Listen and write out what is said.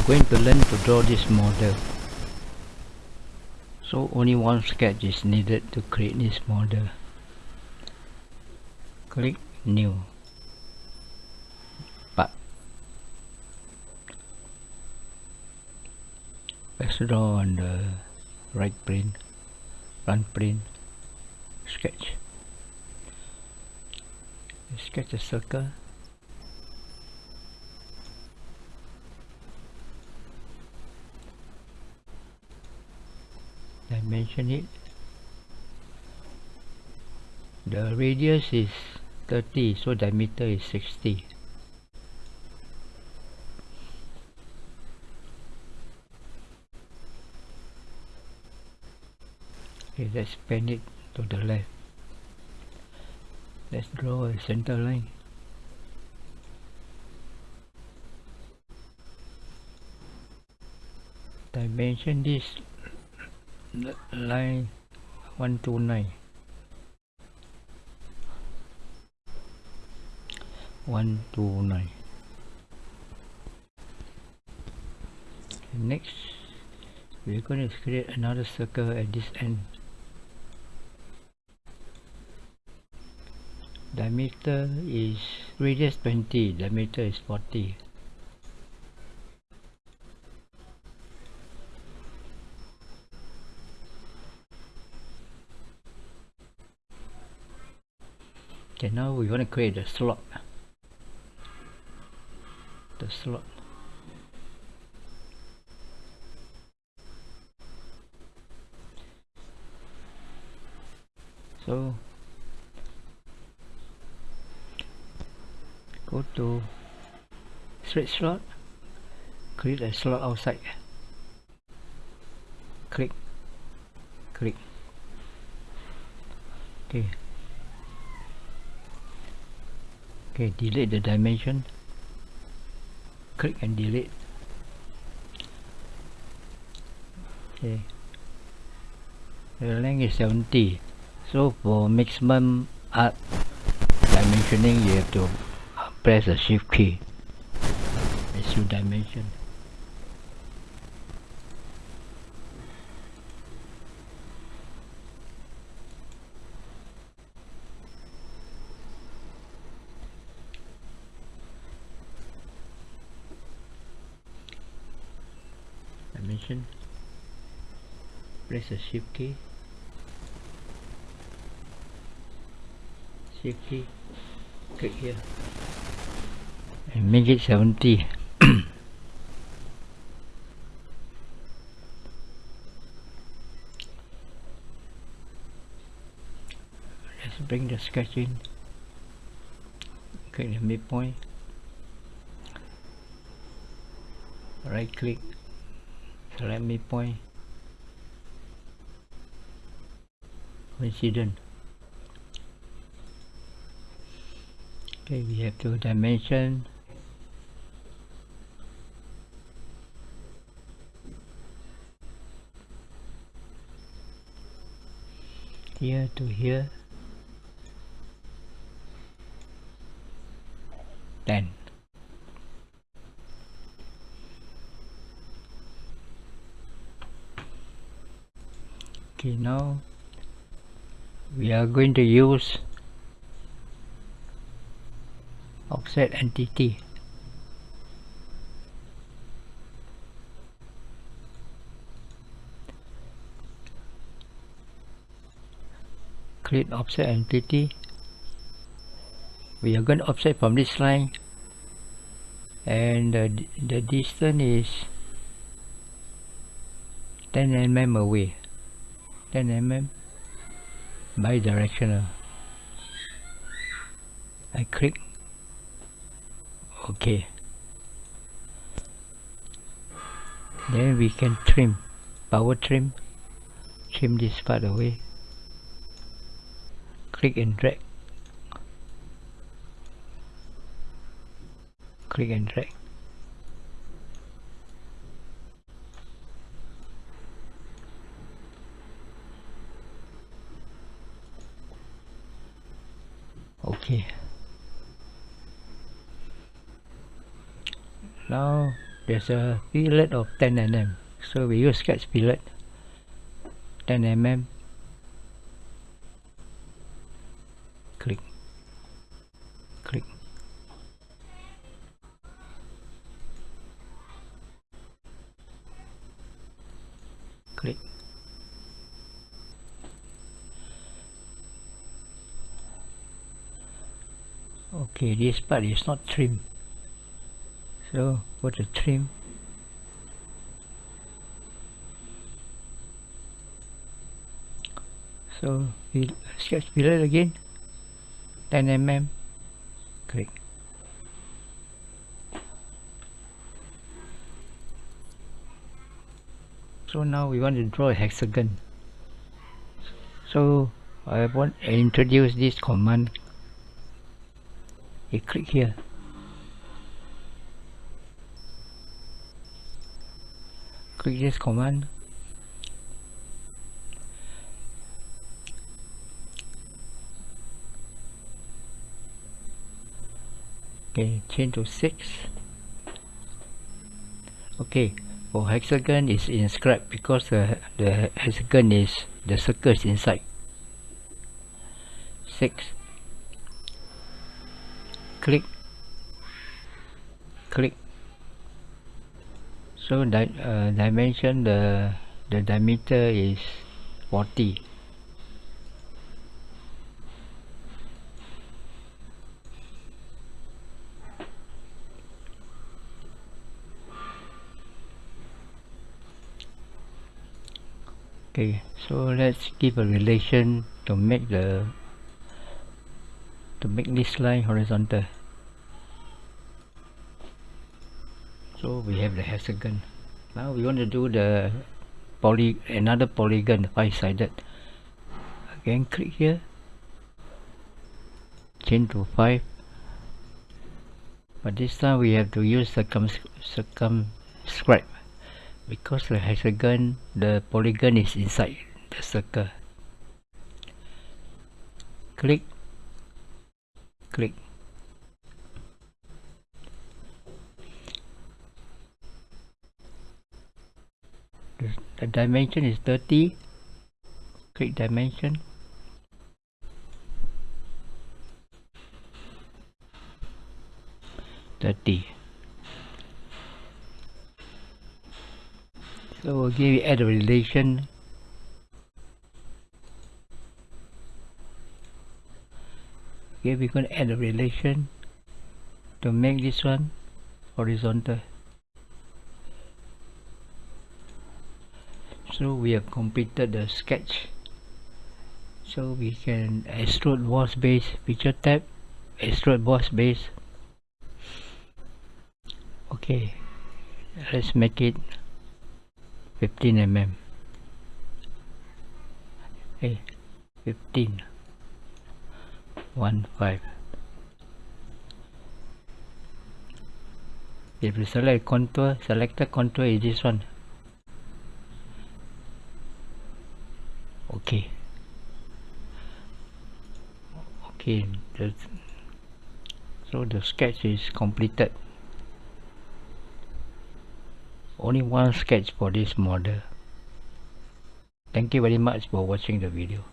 are going to learn to draw this model. So only one sketch is needed to create this model. Click new. But let's draw on the right plane front plane sketch. Sketch a circle dimension it. The radius is 30 so diameter is 60 okay let's bend it to the left. Let's draw a center line. Dimension this line 129 129 next we're going to create another circle at this end. Diameter is radius 20 diameter is 40 okay now we want to create a slot. The slot. So go to straight slot create a slot outside. Click click. Okay okay delete the dimension. Click and delete. Okay. The length is 70 so for maximum arc dimensioning you have to press the shift key. As you dimension dimension press the shift key. Shift key. Click here. And make it 70 let's bring the sketch in. Click the midpoint. Right click select midpoint. Coincident. Okay we have two dimension. Here to here. 10 okay now we are going to use offset entity create offset entity we are going to offset from this line. And the, the distance is 10 mm away 10 mm bidirectional. I click. OK then we can trim. Power trim. Trim this part away. Click and drag. Click and drag okay now there's a fillet of 10 mm so we use sketch fillet. 10 mm click. Click. Click. Okay this part is not trim so go to trim so we sketch fillet again. 10 mm click so now we want to draw a hexagon. So I want to introduce this command. You click here click this command. Okay change to 6 okay for hexagon is inscribed because the, the hexagon is the circle is inside. 6 click. Click so di uh, dimension the the diameter is 40 okay so let's give a relation to make the to make this line horizontal so we have the hexagon. Now we want to do the poly another polygon five-sided. Again click here. Change to 5 but this time we have to use circum circumscribe. Because the hexagon the polygon is inside the circle. Click. Click the, dimension is 30 click dimension. Thirty. so again we add a relation. Okay we're going to add a relation to make this one horizontal so we have completed the sketch. So we can extrude boss base picture tab extrude boss base. Okay let's make it 15 mm hey 15 1 5 if you select contour selected contour is this one okay okay the, so the sketch is completed. Only one sketch for this model. Thank you very much for watching the video